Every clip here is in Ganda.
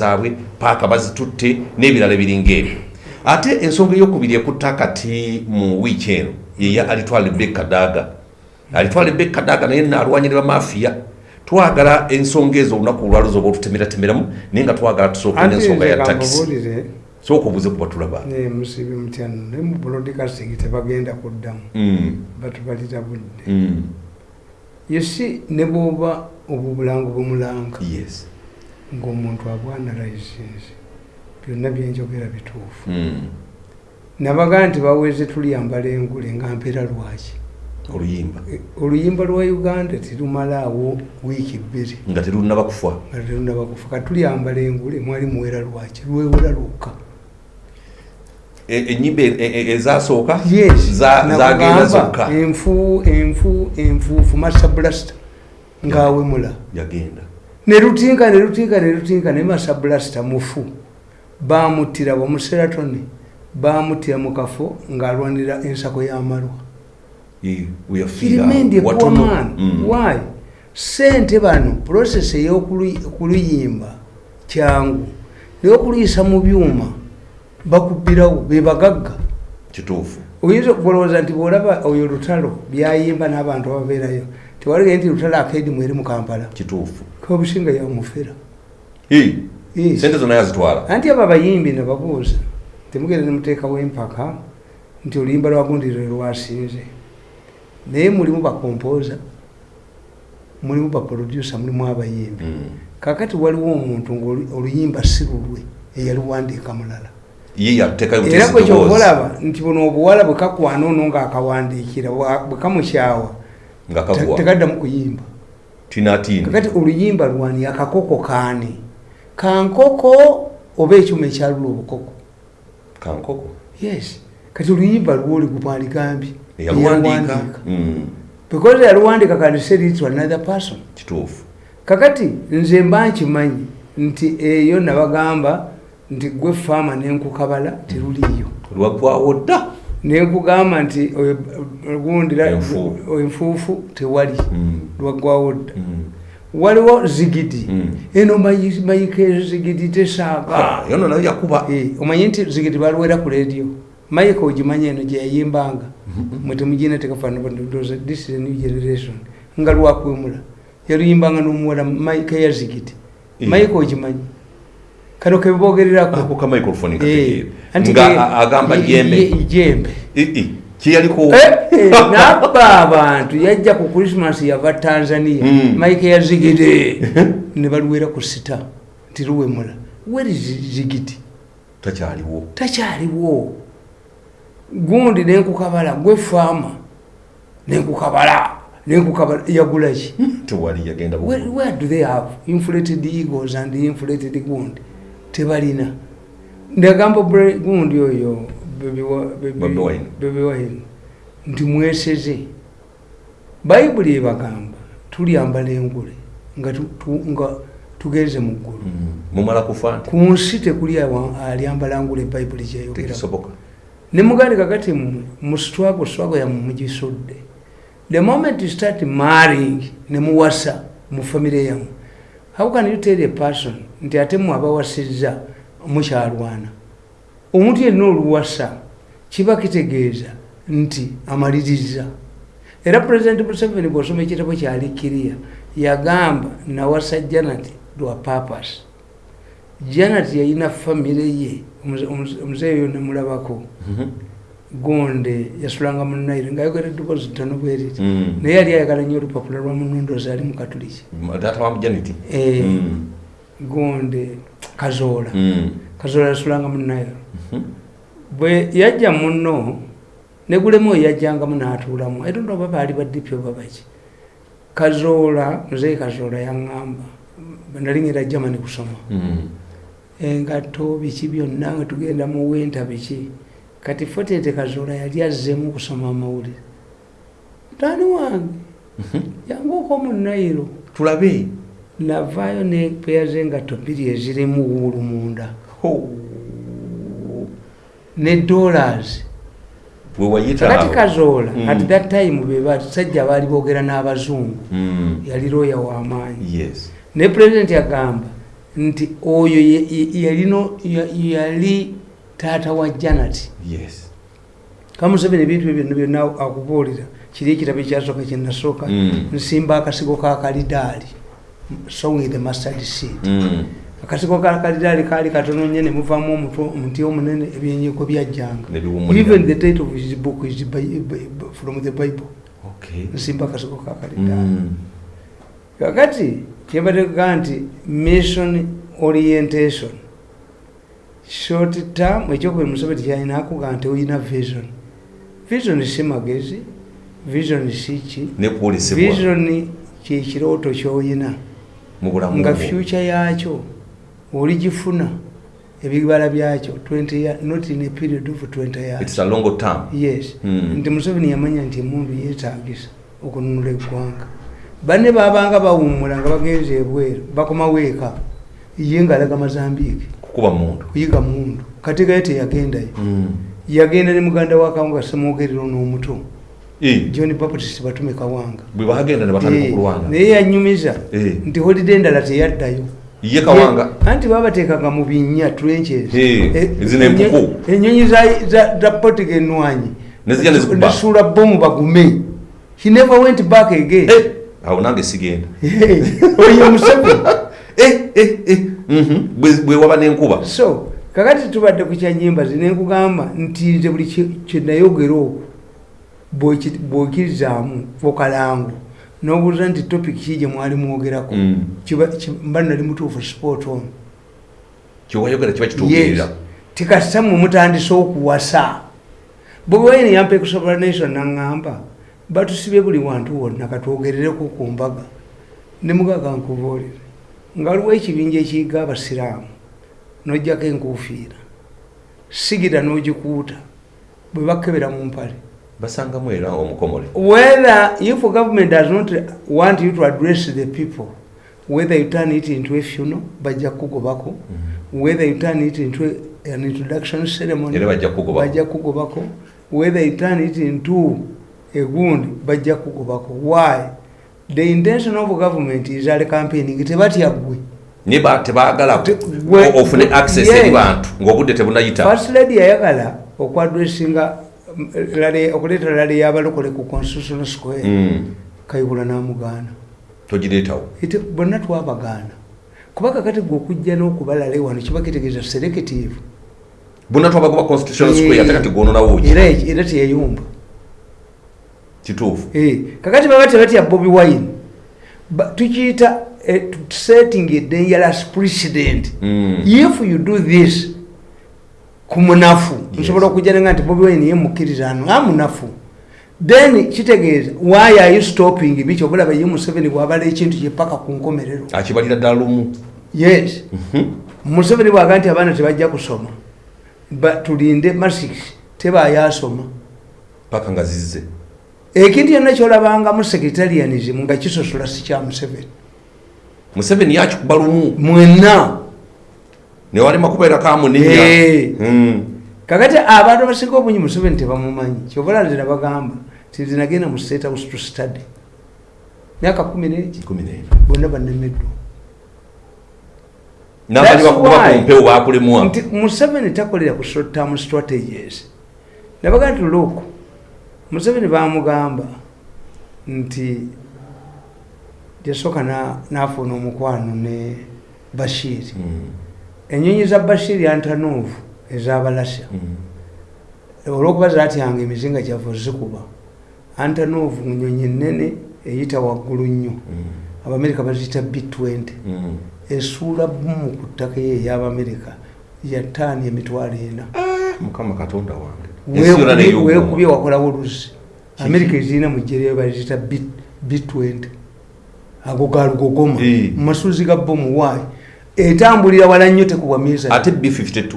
zaabwe paaka bazitutte n'ebirala ebiringa ebyo. Ate ensonga eyokubiri ekutta kati mu wiiki eno yeya alitwala rebeka daaga alitwala rebeka daaga naye naalwanyira bamafiya. Twagala ensonga ezo olunaku olwaluza oba otutemeratemeramu naye nga twagala tusooke n'ensonga ya takisi sooka obuze kuba tulaba musibi mutyano naye mu broadcasting tebagenda kuddamu. Mm, batubalira budde. Mm, yesi ne bwoba obubulango bumulanga yes ng'omuntu abwanalizinze byonna byenjogera bituufu. Mm, nabaga nti baweze tuliyambala engule nga mpeera lwaki? Oluyimba. E, oluyimba lwa uganda terumalaawo wiiki bbiri. Nga terunaba kufa nga terunaba kufa katuliyambala engule mwali muwera lwaki? Lwewera lwokka. E- enyimba e- e- ezasooka? Zagenda zokka? enfu enfu enfuufu masabulasita ngaawemula yagenda nerutinka nerutinka nerutinka ne masabulasita mufu bamuttira bamuseratone bamuttira mu kafo ng'alwanira ensako y'amalwa Ye- we are He fear. remained a poor Watono- man. Mm. Why? Sente bano process ey'okuluyimba kyangu naye okuluyisa mu byuma bakubbirawo be bagagga kituufu oyinza okulowooza nti bwolaba oyo lutalo byayimba n'abantu ababeerayo tewalige nti lutalo akedimu eri mu kampala kituufu kabusinga yamufera sente zonna yazitwala anti abo abayimbi ne babuuza temugenda nemuteekawo empaka nti oluyimba lwagundi lwe lwasinze. Naye mulimu bakompoza mulimu baproducer mulimu abayimbi. Mm. kakati waliwo omuntu ngaoluyimba si lulwe eyaluwandiika mulala. Era kwekyokolaba nti buno obuwala bwe kakwana ono ngaakawandiikira bwe kamukyawa tekaddamu kuyimba tinatini oluyimba lwani akakoko kaani? Kankoko oba ekyuma ekyalula obukoko? Kankoko? Yes. Kati oluyimba lwoli gumwaligambye eyaluwandiika Mm, because yaluwandika kandi said to another person. Kituufu. Kakati nze mba nkimanyi nti eyo nabagamba nti gwe faama nenkukabala teruliyo lwaggwawo dda nenkugamba nti ogundira Enfuufu. tewali Mm, lwaggwawo dda mm. waliwo zigidi. Mm. eno mayi- mayika ezo zigidi yakuba. Eh, omanyi nti zigidi baluwera ku radio mayika ogimanyi eno gyeyayimbanga mwe temugina tekafaanaa this is a new generation. Nga lwakwemula. Yaluyimbanga n'omuwala mayika ya zigidi. Eh. mayika ogimanyi kano ako kebogererako ka microphone Eh, kategeera anti nga agamba jembe. jembe. Eh, eh, kyeyaliko Eh, eh, nabba abantu. Yajja ku krismas yava tanzania. Mm. mayika ya zigidi ne baluwera ku sita. Nti luwemula weri zigidi takyaliwo. Takyaliwo. Gundi nenkukabala gwe faama nenkukabala nenkukabala yagulaki tewali yagenda bu- where, where do they have inflated egos and inflated gundi tebalina. Ndagamba gundi oyo Wine, nti mweseze. Bayibuli ebagamba tulyambala engule nga tu- tu- nga tugenze mu ggulu. Mm, ku nsi tekuli alyambala ngule bayibuli tekisoboka. Ne mugandi kakati mmwe mu swago swago yammwe mugisudde the moment you start marrying ne muwasa mu famire yammwe how can you tell a person nti ate mmwe abawasizza mukyalwana omuntu yenna oluwasa kiba kitegeeza nti amaliriza era pulezidenti museveni bw'osoma ekitabo kyalikiriya yagamba nawasa janati lwa papas janati yalina famire ye omuze- omuze- gonde yasulanga mu naire ngaayogera eddoboozi ttono bweriti Mm. naye yali ayagala nnyo olupapula lwa munondozi ali mu katuliki Eh. Mm, gonde kazoola mm. kazoola yasulanga mu naire Mhm. bwe yajja muno negulemu yajjangamu n'atuulamu. Etonda oba baali baddipi oba baki. Kazoola muzeeyi kazoola yaŋŋamba nali ngenda germany kusoma. Mm. engatto biki byonna nga tugenda mu winta biki kati fotete kazoola yali azzemu okusoma amawulire. Mutaani wange? Yanguuka mu nairo tulabe? Navaayo ne peya z'engatto bbiri ezirimu wuulu munda. Ne dollars. Awo. kazoola Mm. at that time be basajja baali boogera n'abazungu. Mm. yali looya w'amaanyi yes. Ne pulezidenti agamba nti oyo yalino ya- yali taata wa janet. Yes. Kamuseveni ebintu ebyo byonna byonna akubuulira. Kiri ekitabo ekyasooka kyenasooka Mm. nsimba akasigo ka kalidaali song the mustard seed. Mm. akasigo ka kalidaali kaali katono nnyo ne muvaamu omuti omunene ebyenyego byajjanga even the title of his book is from the bible. Nsimba akasigo ka kalidaali Mm. kakati kyebategaa nti mission orientation short term ekyokuba museveni kyalina akuga nti oyina vision. Vision si magezi vision si ki? Nekwolesebwa vision kyekirooto kyoyina. Nga future yaakyo oligifuna ebibala byakyo 20 year- not in a period of 20 years. It's a long term. Yes. Mm. nti museveni yamanya nti emundu yeetagisa okununula eggwanga. Banne babanga bawummula nga bagenze ebweru bakomawo eka. Ye ngaalaga mazambiiki kukuba muntu kuyiga mundu. Kati gaye teyagendayo Mm. yagenda ne muganda wa kawanga semwogerero n'omuto Eh, john baptist batume kawanga bwe bagenda ne batandika okulwana naye yanyumiza Eh. nti holide endala teyaddayo. Ye kawanga. Anti babateekanga mu binnya trenches. Eh, Eh, zino empuku. enyo- enyonyi za- za za potiga nezikuba. nesuula bomu bagume. He never went back again. Eh, awo nange sigenda. Oyo museveni Mhm. Bwe- bwe waba n'enkuba? So kakati tubadde ku kyanyimba zinenkugamba nti nze buli kye- kyenayogera okwo bw'oki- bw'okirizaamu okalangu n'obuuza nti topic ki gye mwali mwogerako? Mm. mba nali mutuufu sport on. Kyewayogera kiba kituukirira tikasita mwe mutandise okuwasa. Bobi wine yampa ekusobola nation naŋŋamba batusibye buli wantu wonna katwogerereko ku mbaga. Ne mugaga nkubuulire nga waliwo ekibinja ekiyiga abasiraamu n'ojjako enkuufiira sigira n'ogikuuta bwe bakebera mu mpale. Basangamu era omukomole. Whether if government does not want you to address the people whether you turn it into a funeral bajja kukugobako whether you turn it into a- an introduction ceremony bajja kukugobako. whether you turn it into a gundi bajja kukugobako why the intention of government is ali campaigning tebatya gwe naye ba- tebaagala ofune access Yes. eri bantu ng'obudde tebunayita. First lady yayagala okwadressinga okuleeta lale yabalokole ku constitutional square. Mm. kayihula n'amugaana. Togireetawo. Bonna twabagaana. Kuba kakati gwe okujja n'okubalala wano kiba kitegeeza selective bonna twabagoba constitutional square ate kati gwononawo era teyayumba kituufu. Eh, kakati baba tebatya bobi wine tukiyita eh, setting a dangerous precedent Mm. if you do this ku munafu Yes. nsobola okujja nenga nti bobi wine ye mukkiriza ano a munafu. Then kitegeeza why are you stopping? Biki obulaba ye museveni bwabala ekintu kyepaka ku nkomerero. Akibalira ddala lumu. Yes. Mhm. museveni bwaga nti abaana tebajja kusoma tulinde masix tebayasoma paka nga zizze ekintu yonna kyolabangamu secretarianism nga kisosola si kya museveni. Museveni yakikuba lumu. Mwenna. Newalema kubeera kamunenya Eh. Mm. kakati abantu abasinga obungi museveni tebamumanyi. Kyobola nze nabagamba tizinagenda mu state house to study. Myaka kumi n'ena. bonna nti museveni takolera ku short term strategies. Nabaga nti look museveni bamugamba nti yasooka na- nafuna omukwano ne bashiri Mm. enyonyi za bashiri antanuvu ezabalasya Mm. olwokuba zatyanga emizinga gyava zikuba antanuvu nyonyi nene eyita waggulu nnyo Mm. abamerika baziyita b20 Mm. esuula bumu ku ttaka eyo ey'abamerika yataani emitwalo ena mukama katonda wange Weekubye- wakolawo oluzi Kiki? amerika ezirina mu jjerero baziyita B- b20 ago galugogoma Eh. mu masuzi ga bomu waayi etambulira wala nnyo tekubwa miza ate b52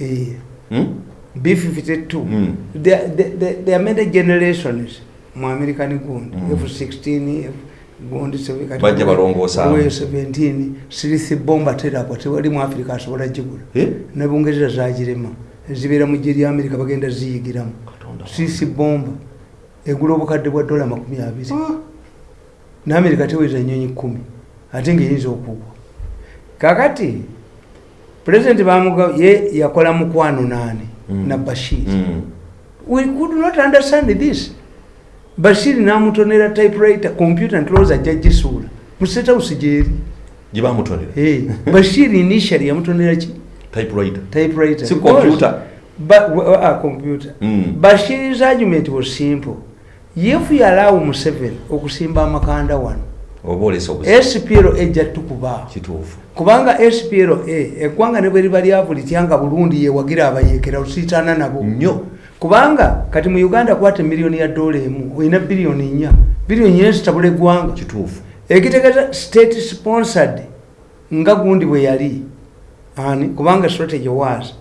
Eh, Mm? b52 Mm. There- there- there there are many generations mu american gundi. Mm. f16 F- gundi Bajja balongoosa. we 17 sirithi bomba teragwa tewali mu africa asobola gigula. Ne bungereza zagirema zibeera mu gye lya amerika bagenda ziyigiramu. Sisi bomba. Egula obukadde bwa dola makumi abiri. Ah. ne amerika teweza nyonyi kumi ate ngaeyinza okugwa kakati pulezidenti bamuga ye yakola mukwano naani Mm. na bashir. Mm. we could not understand this. Bashir namutonera typewriter computer ntulowooza ajja gisuula mu state house gyeri gye bamutonera Eh, bashir initially yamutonera ki typewriter typewriter si Because- computer But, uh, computer. Mm. Bashir's argument was simple. If you allow Museveni okusimba amakanda wano, SPLO ejja tukuba. kituufu Kubanga SPLO eggwanga ne bwe liba lyavu lityanga bulungi yewagira abayeekera osiitaana nabo. nnyo Kubanga kati mu Uganda kwate miliyoni ya dola emu olina biliyoni nnya biliyoni nnya zitabula eggwanga. kituufu ekitegeeza state sponsored nga gundi bwe yali ani? Kubanga strategy was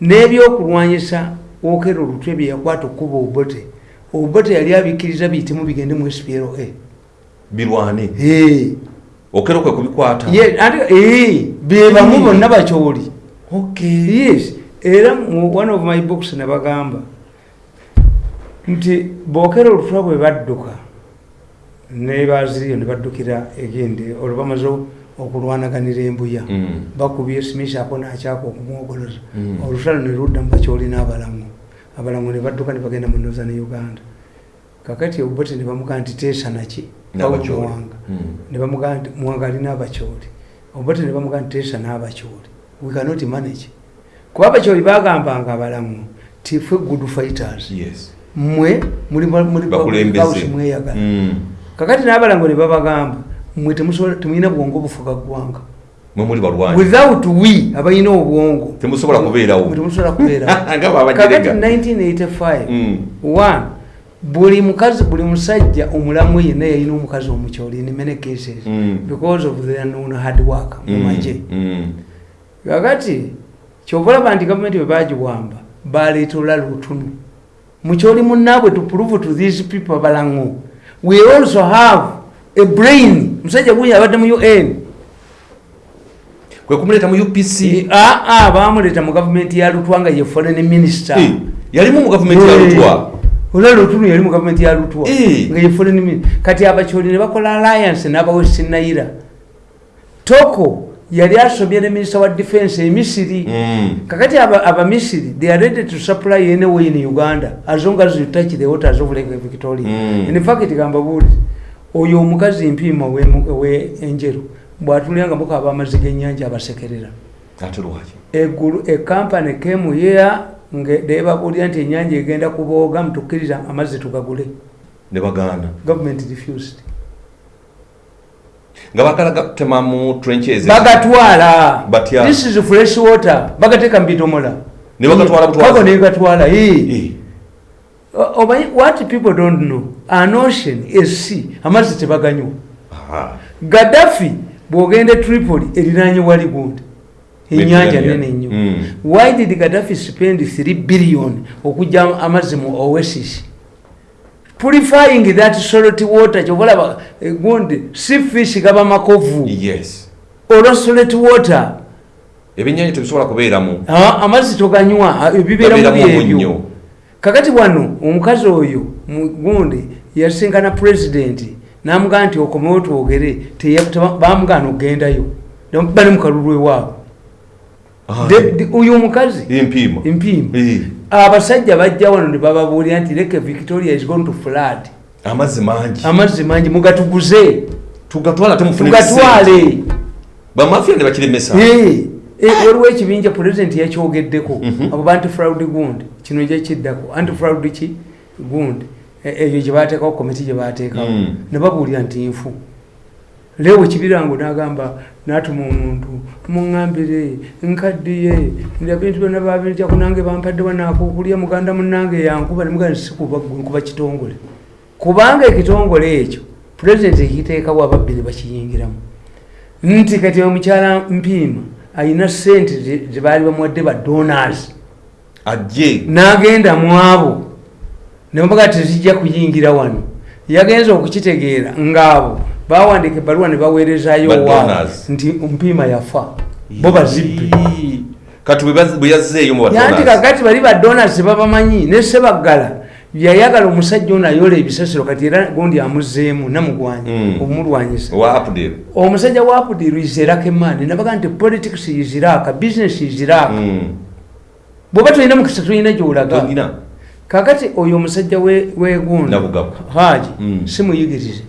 n'ebyokulwanyisa wokera olutwe bye yakwata okuba obote obote yali abikkiriza biyitemu bigende mu spla birwane okera kwe kubikwata? Ye- ate- eh, be bamu bonna bakyoli. Okay yes era one of my books ne bagamba nti bookera olutwa bwe badduka ne baziriyo ne baddukira egende olwo bamaze okulwanaganira embuya Mm. bakubye smith ako nakyaka okumwogoloza Mm. olutalo ne ludda mu bakyolina abalamu abalamu ne badduka ne bagenda mu ne uganda kakati obote ne bamugaa nti teesa naki N'abakyoli. muwanga Mm. ne bamugaa nti muwanga alina abakyoli obote ne bamugaa nti teesa n'abakyoli we cannot manage kuba abakyoli bagambanga abalamu ti ffe good fighters mmwe muli house mweyagala Mm. kakati n'abalango ne babagamba temusobola- temulina bwongo obufuga ggwanga. Mwe muli balwanyi. Without we abalina obwongo. Temusobola kubeerawo. Mwe temusobola kubeerawo. Kakati babajerega 1985 Mm. one buli mukazi buli musajja omulamu yenna yalina omukazi omukyoli in many cases Mm. because of their known hard work mu Mm. kakati kyobalaba nti gavumenti bwe bagiwamba baleeta olala otunu mukyoli munnaabwe to prove to these people balango. We also have a brain. Musajja gunya abadde mu un kwe kumuleeta mu upc aa bamuleeta mu gavumenti ya lutwa nga ye foreign minister. Eh, yalimu mu gavumenti ya lutwa? Olala otunu yali mu gavumenti ya lutwa Eh. nga ye foreign minister kati abakyoli ne bakola alliance n'abawest naira. Toko yali asobye ne minister wa defense emisiri Mm. kakati aba- abamisiri they are ready to supply anyway in uganda as long as you touch the waters of lake victoria. Mm. in fact gamba buuli oyo omukazi mpiima we- we enjeru bwatulya mukaba amazzi g'ennyanja abasekerera. Came here nga debabulya nti ennyanja egenda kubooga mutukkiriza amazzi tugagule. Ne bagaana government refused. Nga bakala gatema mu trenches. Bagatwala. This is fresh water. Bagateeka mu bidomola. Ne bagatwala butwazi. Kago ne gatwala omanyi what people don't know an ocean is sea. Amazzi tebaganywa. Gaddafi bwogenda e tripoli eriranye wali gundi. Enyanja nene nnyo. Mm. why did gaddafi spend 3 billion okujja amazzi mu oasis? Purifying that salt water kyobalaba gundi sea fish gaba makovu. Yes. Olwa salt water. Ebyennyanja tebisobola kubeeramu. Ah, amazzi toganywa ah, ebibeera kakati wano omukazi oyo mu- gundi yasinkana pulezidenti namugaa nti okomewo twogere bamugaana okugendayo. Bali mukalulu ewaabwe oyo omukazi? Eh, abasajja bajja wano ne bababuulira nti leke victoria is going to flood. Amazzi mangi. Amazzi mangi mugatuguze. Tugatwala temufune tugatwale. bamafiya ne bakiremesa waliwo ekibinja pulezidenti yakyogeddeko. Mhm. abo ba antifraud gundi. Kino gyekiddako antifraud ki? Gundi. Eyo gyebateekawo komiti gyebateekawo Mm. ne babuulira nti nfu. Leewo kibirango nagamba natuma omuntu muŋambire nkaddiye ebintu byonna babinjako nange bampadde wanakokulya muganda munange yankuba nemugaa sikuba kitongole. Kubanga ekitongole ekyo pulezidenti ekiteekawo ababbi ne bakiyingiramu. Nti kati omukyala mpiima ayina sente ze- zebaali bamuwadde ba donors. Ajje. N'agenda mu abo. Nebaga tezijja kuyingira wano. Yagenza okukitegeera ng'abo. Bawandika ebbaluwa ne baweerezayo donors. nti mpiima yafa. Bo bazibbe kati bwe yazzeeyo yanti kakati bali ba donors babamanyi ne sebaggala yayagala omusajja ono ayola ebisasiro kati era gundi amuzzeemu namugwanya Mm. omulwanyisa wa omusajja wa pudiru iserakemani nabaga nti politics iziraka business iziraka Mm. bwoba tolina mukisa tolina gyolaga. Kakati oyo omusajja we- wegunda Nabugabo. haji Mm. simuyigirize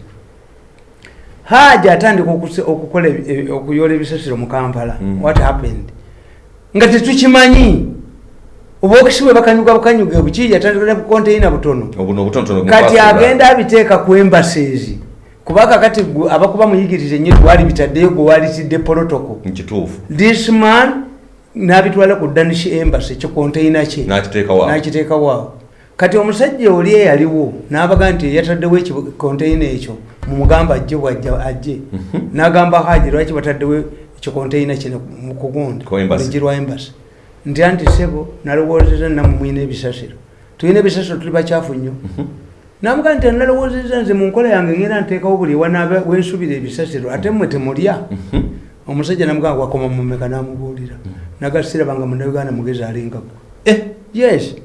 haji atandika okukola okuyola ebisasiro mu kampala. What happened? Nga tetukimanyi obwokisi bwe bakanyuga bukanyuga buki yatandikira bukonteina butono. Kati agenda abiteeka ku embaseezi kubanga kati abakuba muyigirize nyo gwali bitaddeyo gwe walitidde nkituufu this man n'abitwala ku danish embassy kikonteyina kye. Nakiteekawo nakiteekawaawo kati omusajja oli eyaliwo n'abaga nti yataddewo ekikonteyina ekyo mumugamba ajje bwajja ajje. Mhm. n'agamba haji lwaki bataddewo ekikonteyina kino mu kugundi Ku embassy. Nti anti sebo nalowoozeza namwe mwina ebisasiro. Tulina ebisasiro tuli bakyafu nnyo. Mhm. namuga nti nalowoozeza nze mu nkola yange ngenda nteekawo buli wanaaba wensubira ebisasiro ate mmwe temulya. Mhm. omusajja namugamba wakoma mumeka namubuulira. Nagasirabanga munauganda mugezi alingagwa Eh, yes.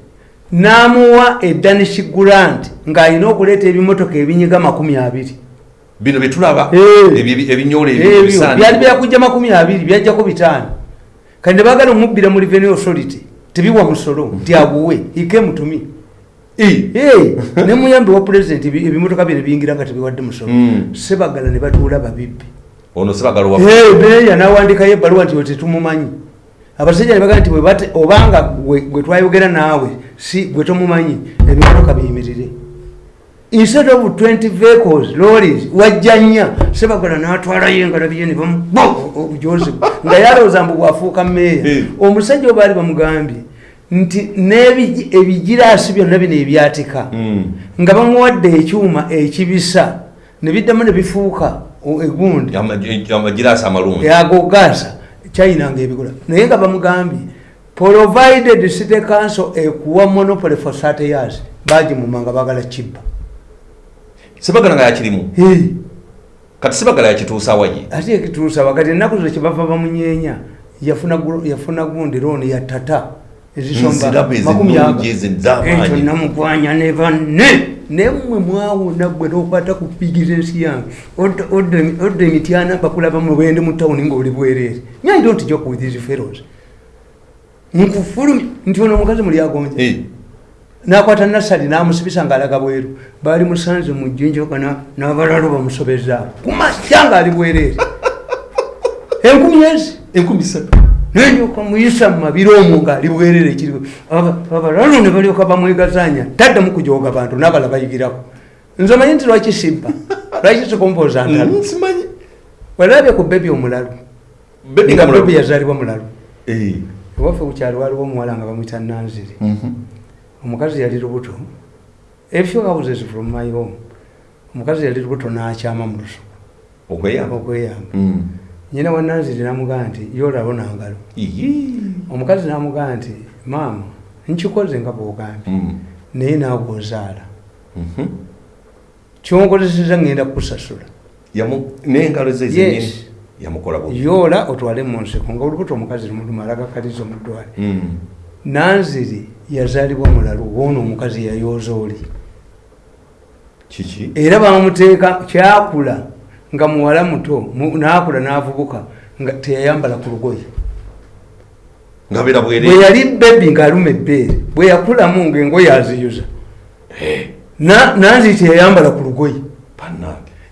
Namuwa edanish grant ng'alina okuleeta ebimotoka ebinyiga makumi abiri. Bino byetulaba Eh. ebyo- ebinyola byali byakujja makumi abiri byajjako bitaano kandi nebagala omubbira mu revenue authority tebiwa musolo nti abuwe ikemutumi nemuyambi wa president ebi- ebimotoka bye nebiyingira nga tebiwadde musolo. Mm. sebagala ne batuula babibbi. Ono sebagala wa Eh, beeya nawandikayo ebbaluwa nti we tetumumanyi. Abasajja nebaga nti bwe bate- obanga gwe gwe twayogera naawe si gwe tomumanyi ebimotoka biyimirire instead of 20 vehicles lorries wajja nnya sebagala natwalayo engalo biye ne bamu obujozi nga yalowooza mbu bwafuuka meeya Eh. omusajja we baali bamugambye nti n'ebigi- ebigiraasi byonna bino ebyatika Mm. nga bamuwadde ekyuma ekibisa ne biddamu ne bifuuka egundi. Amagi- amagiraasi amalungi. Yagogaasa kyayinanga ebigula naye nga bamugambye provided city council ekuwa monopoly for 30 years bagimuma nga bagala kibba sebagala nga yakirimu kati sebagala yakituusa waye ate ekituusa wakati ennaku zo kyebava bamunyeenya yafuna gu- yafuna gundi looni ya tata ezisomba Nziramu ezo makumi ennungi aga. ezo ez'amaanyi. ekyo namugwanya ne banne nemmwe mwawona gwe nokwata ku bizinesi yange. Odda- odda emi- odda emityana bakulaba mu bwende mu tawuni ngaoli bwereere. Nyi don't joke with these fellows nkufulumi nti ono omukazi muli agonja nakwata nasali namusibisa ngaalaga bweru. Baali musanze mu jjinjoka n'abalalo bamusobezaawo kumasya ngaali bwereere. Enkumi ezi? Enkumi ssatu nenyoka muyisa mumabiro omwo ngaali bwerere ekiriwo abalalo ne balyoka bamwegazanya. Taddamu kujoga bantu nabala bayigirako. Nze omanyi nti lwaki sibba? Lwaki sikompoza ntalo Mm, walabye ku bebi omulalu. Nga bebi yazaalibwa mulalu ewaffe kukyalo waliwo omuwala nga bamwita nanziri. Mhm. Omukazi yali lubuto efyo houses from my home omukazi yali lubuto n'akyama mu lusuku. Okweyamba. Mm. nyina wa nanziri namugamba nti yoolabo nangalo omukazi namugamba nti maama nkikoze nga bwogambye. Mm. naye naawe ozaala Mhm. kyonkozeseza ngenda kukusasula. Yoola otwale mu nseko nga olubuto omukazi lumalaga mu ddwale Mm. Nanziri yazaalibwa mulalu woono omukazi yayooza oli. Kiki? Era bamuteeka kyakula nga muwala muto mu- naakula n'avubuka nga teyayambala ku lugoye. Bwe yali bebi ng'aluma ebbeere bwe yakulamu ng'engoye aziyuza Na- nanziri teyayambala ku lugoye.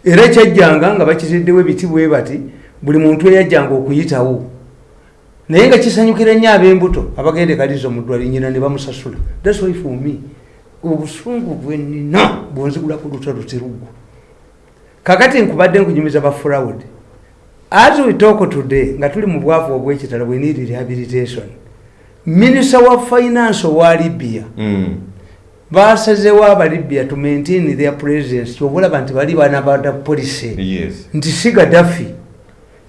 Era kyajjanga nga bakiziddewo ebiti bwe bati buli muntu eyajjanga okuyitawo naye nga kisanyukira nnyo ab'embuto abagende kalizo mu ddwali nyina ne bamusasula. Thats why for me obusungu bwenina bwonzigula ku luta luteruggwa kakati nkubadde nkunyumiza ba fraud as we talk today nga tuli mu bwavu obwekitala we need rehabilitation. Minisita wa finance owa libya Mm. basazewo abalibya to maintain their presence kyobulaba nti bali bana bada polisi yes. Nti si gadafi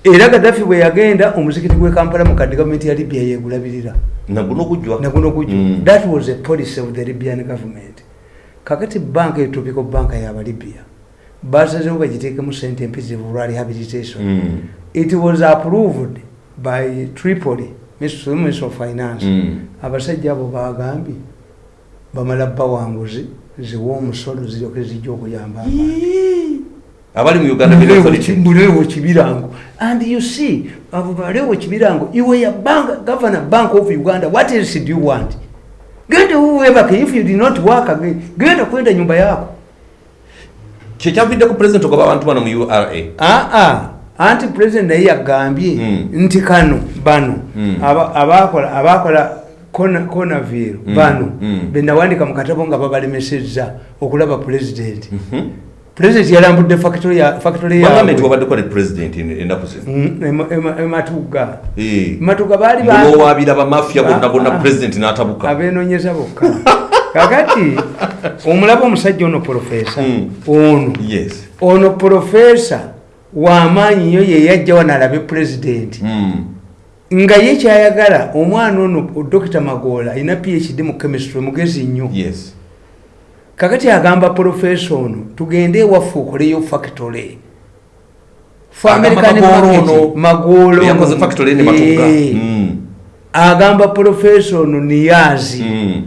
era gadafi bwe yagenda omuzikiti gwe kampala mu kadde gavumenti ya libya yegulabirira naguno gujwa naguno gujjo Mm. that was a policy of the libyan government. Kakati banka etopiko banka yabalibya basazewo bagiteekemu sente empitirivu lwa rehabilitation. Mm. it was approved by tripoli minister of finance. Mm. abasajja abo bagambye bamala bawanguzi ziwa omusolo ziryoke zijja okuyamba abali mu uganda mulewo kibirango. And you see abo balewo kibirango. Iwe ya bank governor bank of uganda what else do you want? Genda uwebake if you did not work again genda kwenda nyumba yako. Kyekyavidde ku president ogoba abantu bano mu ura aa anti president naye yagambye Mm. nti kano bano. Mm. aba- abakola abakola konaviro Mm. bano. Benawandika mu katabo nga babalemesezza okulaba president President yalambudde factory ya- factory bagambye nti yaabwe wabaddeko ne president en- ennaku zino Mm, ema- ema- ematuga Eh. ematuga baali ba- mulowaabira bamafiya bonna bonna Ah, president n'atabuka. Abenonyeza bokka. Kakati omulaba omusajja ono profesa Mm. ono. Yes. Ono profesa wamaanyi nnyo yeyajja wano alabe pulezidenti Mm. nga ye kyayagala omwana ono dokita magoola alina phd mu chemistry mugezi nnyo. Yes kakati agamba profesa ono tugende ewaffe okoleyo factory. Fe Agamba ono. Eh, Mm. agamba profesa ono niyazi. Mm.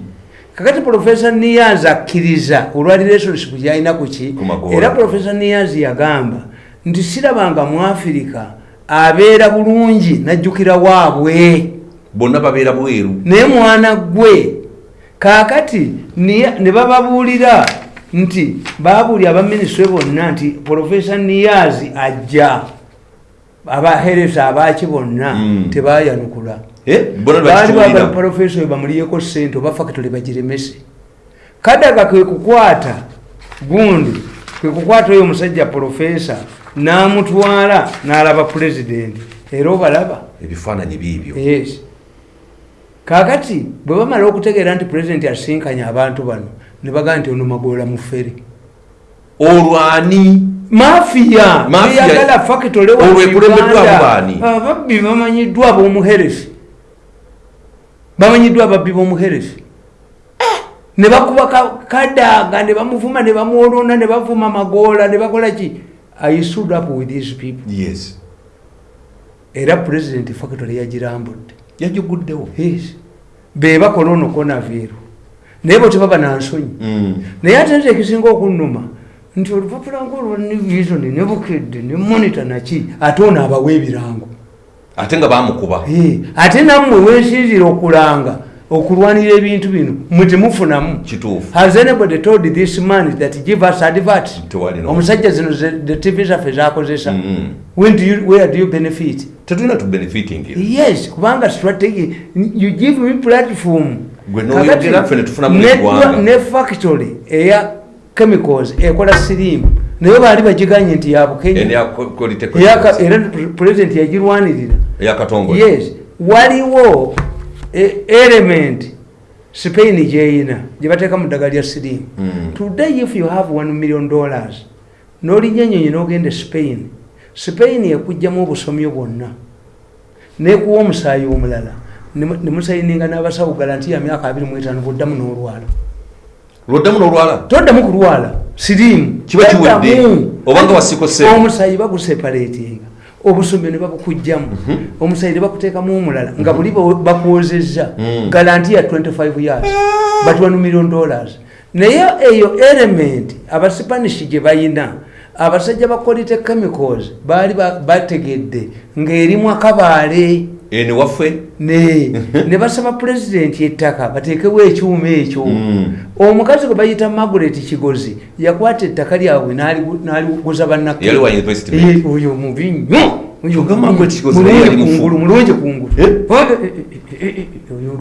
kakati profesa niyazi akkiriza olwa relationship gyalina kuki era profesa niyazi yagamba nti sirabanga mu afirika abeera bulungi najjukira waabwe. Bonna babeera bweru. Naye mwana gwe kaakati ne bababuulira nti babuulya abaminisitule bonna nti profesa niyazi ajja abaheresa abaki bonna Mm. tebayanukula. Eh, baali bagala profesa oyo bamuliyeko sente oba factory bagiremese. Kadaga kwe kukwata gundi kwe kukwata oyo omusajja profesa n'amutwala n'alaba pulezidenti era obalaba. Ebifaananyi biibyo yes kakati bwe bamala okutegeera nti pulezidenti asinkanya abantu bano ne bagaa nti ono magoola mufere. Olwani mafiya. Eyagala baani? ababbi bamanyiddwa ab'omuheresi bamanyiddwa ababbi b'omuheresi. Ne bakuba ka- kadaga ne bamuvuma ne bamwolona ne bavuma magoola ne bakola ki? I stood up with these people. Yes. Era pulezidenti factory yagirambudde yagiguddewo yes. Be bakola ono konaviiro naye bo tebaba nansonyi. Mm. naye ate nze ekisinga okunnuma nti olupapula ngaolwa nevisoni ne monita naki ate ono abawa ebirango. Ate nga bamukuba ate nammwe wensinzira okulanga okulwanira ebintu bino mwe temufunamu. Has anybody told this man that give us advert? Omusajja zino the tv zaffe zakozesa where do you benefit? Tetulina tubenefiting yes kubanga strategy you give me platform. Ne factory eya chemicals ekola sirimu. Naye baali bagiganye nti yabukenya Eyaka- era president yagirwanirira. Yes. Waliwo element spain gyeyina gyebateeka mu ddagala lya sirimu Mm. today if you have 1 million dollars n'olijja enyonyi n'ogenda e spain spain ekugjamu obusomyo bwonna nekuwa omusaayi omulala nemusayininga n'abasawo galanti ya myaka 25 bwoddamu n'olwala lwoddamu n'olwala toddamu kulwala sirimu Kiba kiwedde. Toddamu. Oba nga wasikose. omusaayi baguseparatinga obusomyo ne babukugjamu omusaayi ne bakuteekamu omulala nga buli bawe- bakwozezza Mm. galanti ya 25 years. But 1 million dollars. Naye eyo element abasipanish gye bayina abasajja ba quality chemicals baali ba- bategedde ng'erimu akabaale ene waffe ne ne basaba pulezidenti ettaka bateekewo ekyuma ekyo Mm. omukazi gwe bayita magulet kigozi yakwata ettaka lyabwe n'aligu- n'aliguza bannake Yali wa University Eh, mubi nnyo Oyo Kyokka mubi. Margaret Kigozi Mulungi yali mufu. kungulu, mulungi kungulu Eh? Eh, eh, eh, eh,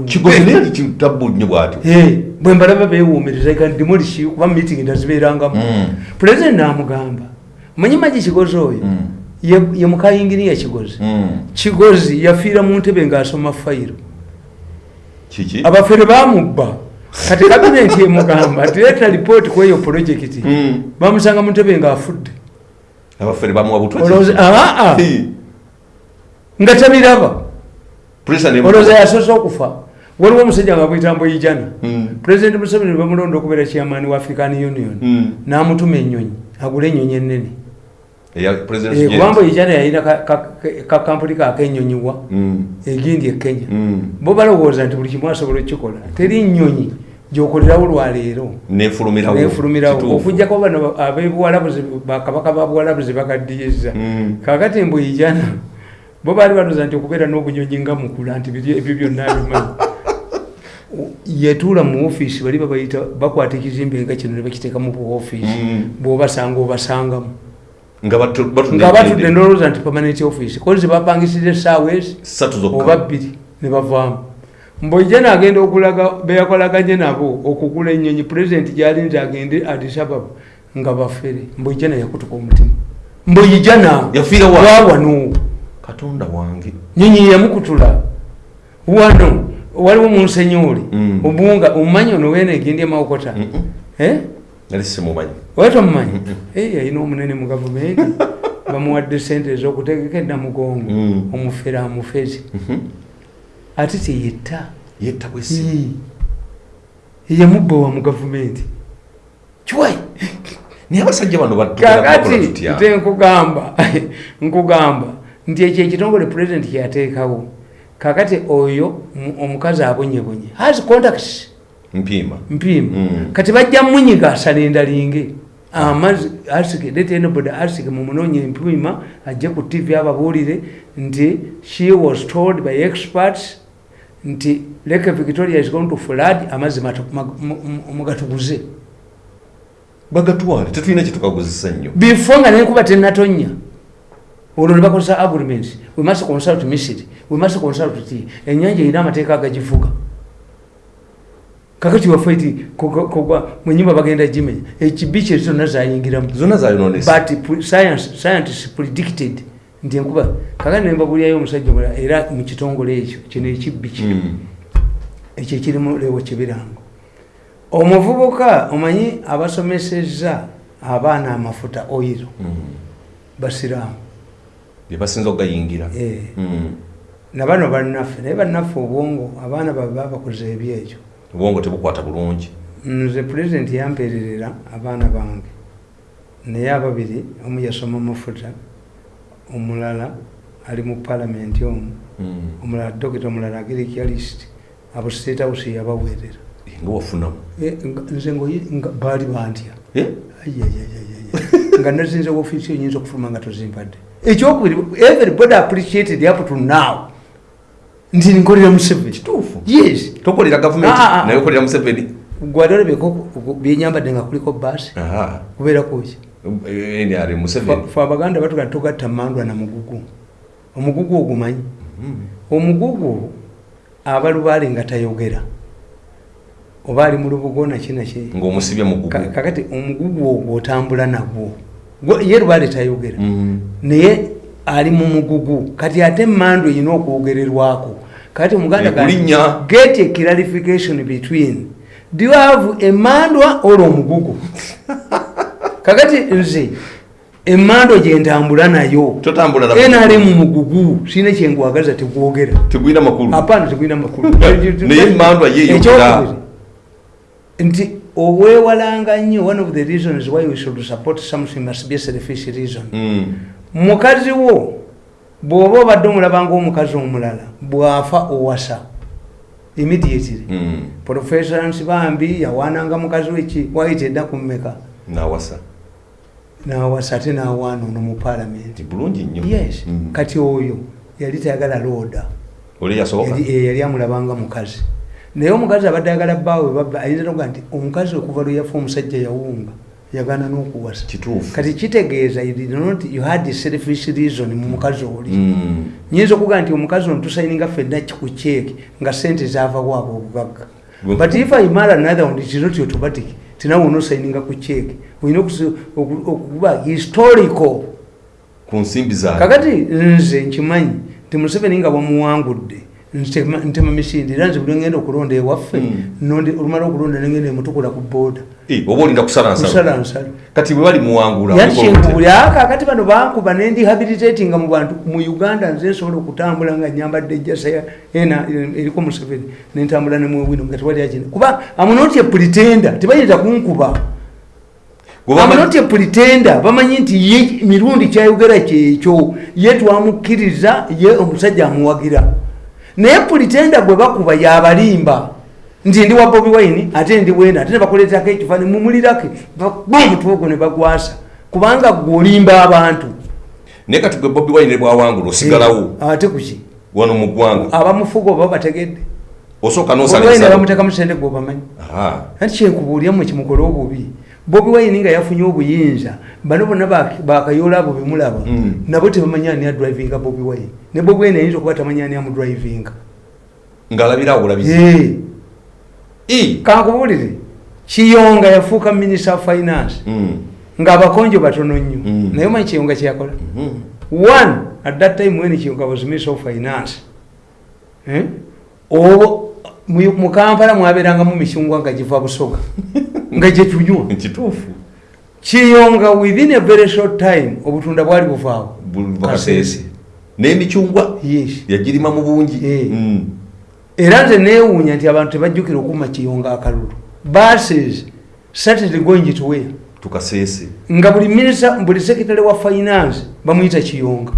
kigozi naye kitabbu nnyo bwatyo Eh, bwe mbalaba beewuumiriza eka ndimuliki kuba miitingi ndazibeerangamu Mm. pulezidenti n'amugamba manyi magi kigozi oyo Mm. Ye ye mukayinginiya kigozi kigozi yafiira mu ntebe ng'asoma fayiro abafere bamubba. Kati kabinenti emugamba tireeta lipooti ku eyo pulojekiti Mm. bamusanga mu ntebe ng'afudde aa nga tabiraba. Olowooza yasoose okufa. Waliwo omusajja nga bwitambo ijana. Mm. pulezidenti museveni bamulonda okubeera chairman wa african union n'amutuma ennyonyi agula ennyonyi ennene eya president Eh, ijana yalina ka- ka- ka- kakampuni kakenyonyiwa Mm. egindi e kenya. Mm. bo balowooza nti buli kimu asobola okukikola. Teri nnyonyi gyokolerawo lwaleero. Nefulumirawo okujjako bano abebuwalabuzi bakabaka babwalabuzi bagadiyeza Mm. kakati embuyijana bo baali batuza nti okubeera n'obunyonyi nga mukula nti ebyo byonna bimanyi yetuula mu ofiisi bali babayita bakwata ekizimbe nga kino ne bakiteeka mu buofiisi Mm. bwobasanga obasangamu nga batu- batudde ndowooza nti permanent office. Kozi bapangisire essaawa ezi? Oba bbiri ne bavaamu. Mbuijja naagenda okulaga beyakolaganye nabo okugula ennyonyi pulezidenti gyali nti agende adisababa nga bafere. Mbuijana yakutuka omutima. Wa? wawano katonda wange. Nyonyi yamukutula. Wano waliwo munsenyoli Mm. obunga omumanyi ono wena egendya mawokota? Mm-mm. Eh? Nali simumanyi wetomumanyi yalina omunene mu gavumenti bamuwadde sente ezokutegeka enamugongo Mm. omufere amufezi Mhm. ate teyetta yetta. Bwesi. Yamubbawa mu gavumenti kiwai naye abasajja bano bakola kakati tutya? nte nkugamba nkugamba nti ekyo ekitongole pulezidenti kyeyateekawo kakati oyo mu- omukazi abonyebonye. Has contacts mpiima mpiima Mm. kati bajja munyiga asalendalinge amazzi asike leta enoboda asike mumunoonye empiima ajje ku tv ababuulire nti she was told by experts nti lake victoria is going to flood amazzi mu- mugatuguze. Bagatwale tetulina kyetukaguzisa nnyo. Before nga nenkuba tenatonya olwo ne bakozesa agreements we must consult misiri we must consult ti enyanja erina amateeka agagifuga kakati waffe ti kugwa mwenyumba bagenda gimenya ekibi kye zonna zayingiramu but science- predicted. Nti enkuba kakati nembabulyayo omusajja omulala era mu kitongole ekyo kino ekibbi Mm. ekyo ekirimu lewo kibirango omuvubuka omanyi abasomeseza abaana amafuta oyiro Mm. basiraamu. Bye basinza okugayingira. Eh, Mm. nabano bannaffe naye bannaffe obwongo abaana babe babakoze ebyekyo obwongo tebukwata bulungi. Nze pulezidenti yampeererera abaana bange. Naye ababiri omu yasoma mafuta omulala ali mu palamenti omu Mm. omulala dokita omulala agirikyalist abo state house yabaweerera. Eh, nga wafunamu Eh, nga- nze baali bantya. Nga nazinze ofiisi oyinza okufuluma nga tozimpadde. Ekyokubiri everybody appreciated up to now nti nkolera museveni. Kituufu. Yes. Tokolera gavumenti Ah, ah, ah. naye okolera museveni. Gwali olabeko byenyambadde nga kuliko baasi Eh, ali museveni. Fe abaganda batuga togatta mandwa na mugugu. Omugugu ogumanyi Mm. omugugu abalubaale nga tayogera. Oba ali mu lubugo nakinaki ng'omusibye mu Ka- gugu kakati omugugu ogwo otambula nagwo. Ye lubaale tayogera. Mm. naye ali mu mugugu. Kati ate emmandu erina okwogererwako. Kati omuganda get a clarification between. Do you have emandwa or omugugu kakati nze emandwa gyentambula nayo. Enali mu mugugu. Sirina kyengwagaza tegwogera apana tegwina makulu. Nti obwewalanga nnyo one of the reasons why we should support something must be a selfish reason. Mm. Mukazi wo bw'oba obadde omulabanga omukazi omulala bw'afa owasa. Immediately. Mm. professorans bambi yawaananga mukazi weki waite edda kummeka nawasa. Nawasa ate nawaana ono mu palamenti ti bulungi nnyo. Yes. Mm. kati oyo yali tayagala looda. Yali eh, amulabanga mukazi. Naye omukazi abadde ayagala bbaawe ayinza nti omukazi okuva lwe yafa omusajja yawunga yagaana n'okuwasa. Kati kitegeeza you had selfish reason mu mukazi oli. Mm. nyinza okuga nti omukazi ono tusayininga ffenna ku cheeki nga sente zaavawo abo obugagga. But if i marry another one it is not automatic. Tinawe onosayininga ku cheeki olina okuba historical. Ku nsimbi zaabwe. Kakati nze nkimanyi nti museveni nga bwamuwangudde ntema misinde era nze buli ngenda okulonda ewaffe Mm. nonde- olumala okulonda nengenda emutukula ku booda oba olinda kusala nsala kati bwe bali muwangula oliko yakyengubuli akakati bano bankuba nendihabilitatinga mu bantu mu uganda nze nsobola okutambula nga nyambadde ejjasa ena eriko museveni nentambula nemwewino nga tewali akina kuba amunoti epulitenda tebayinza kunkuba. Amunoti epulitenda bamanyi nti ye mirundi kyayogera kyekyo ye twamukkiriza ye omusajja amuwagira naye pulitenda gwe bakuba yabalimba. Nti ndi wa bobi wine ate ndi wena ate nebakuleetako ekifaani mumulirake omutwe ogwo ne bagwasa. Kubanga gwe olimba abantu. Naye kati gwe bobi wine bwawangula osigalawo. Eh, ate kuki wano mu ggwanga. Abamufuga oba bategedde? Osooka bamuteka musente gwobamanyi anti kyenkubuulyamu kimukole obubi bobi wine nga yafunye obuyinza bano bonna bak- bakayoola abo bemulaba Mm. nabo tebamanyi ani adrivinga bobi wine ne bobi wine ayinza okuba tamanyi ani amudrivinga ng'alabira awo bulabizi Eh, I. kankubuulire kiyonga yafuuka minisita finance Mm. ngaabakonjo batono nnyo Mm. naye omanyi kiyonga kyeyakola Mhm. one at that time when kiyonga was minister of finance Eh? obo mu mu kampala mwabeerangamu micungwa nga giva busoga nga gyetunywa kituufu. Kiyonga within a very short time obutunda bwali buvaawo. Buva kaseese n'emicungwa? Yagirima mu bungi. Mm. era nze neewuunya nti abantu tebajjukira okuma kiyonga akalulu. Buses started going to where? Tukaseese nga buli minisa buli sekitale wa finance bamuyita kiyonga.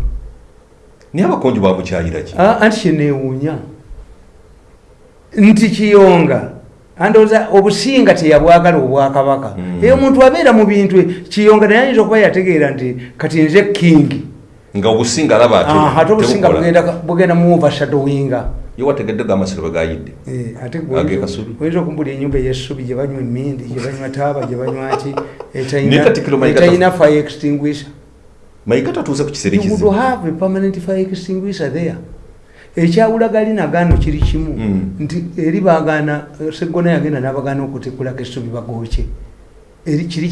Naye abakonjo bamukyayira ki? Ah, anti kyeneewuunya nti kiyonga. Andowooza obusinga teyabwagala obwakabaka. Mm. eyo omuntu abeera mu bintu kiyonga naye ayinza okuba yategeera nti kati nze kingi nga obusinga alaba ate obusinga bugenda- mu overshadowinga ye wategedde gamasiro bwe gayidde. Eh, oyinza okumbula enyumba eyessubi gye banywa emindi gye banywa taaba gye banywa ki etalina fire extinguisher. Mayika tatuuse ku would ekizibu have a permanent fire extinguisher there ekyawula gali nagaano kiri kimu Mm. nti eri bagaana seggona yagenda n'abagaana okutekulako essubi bagooke eri kiri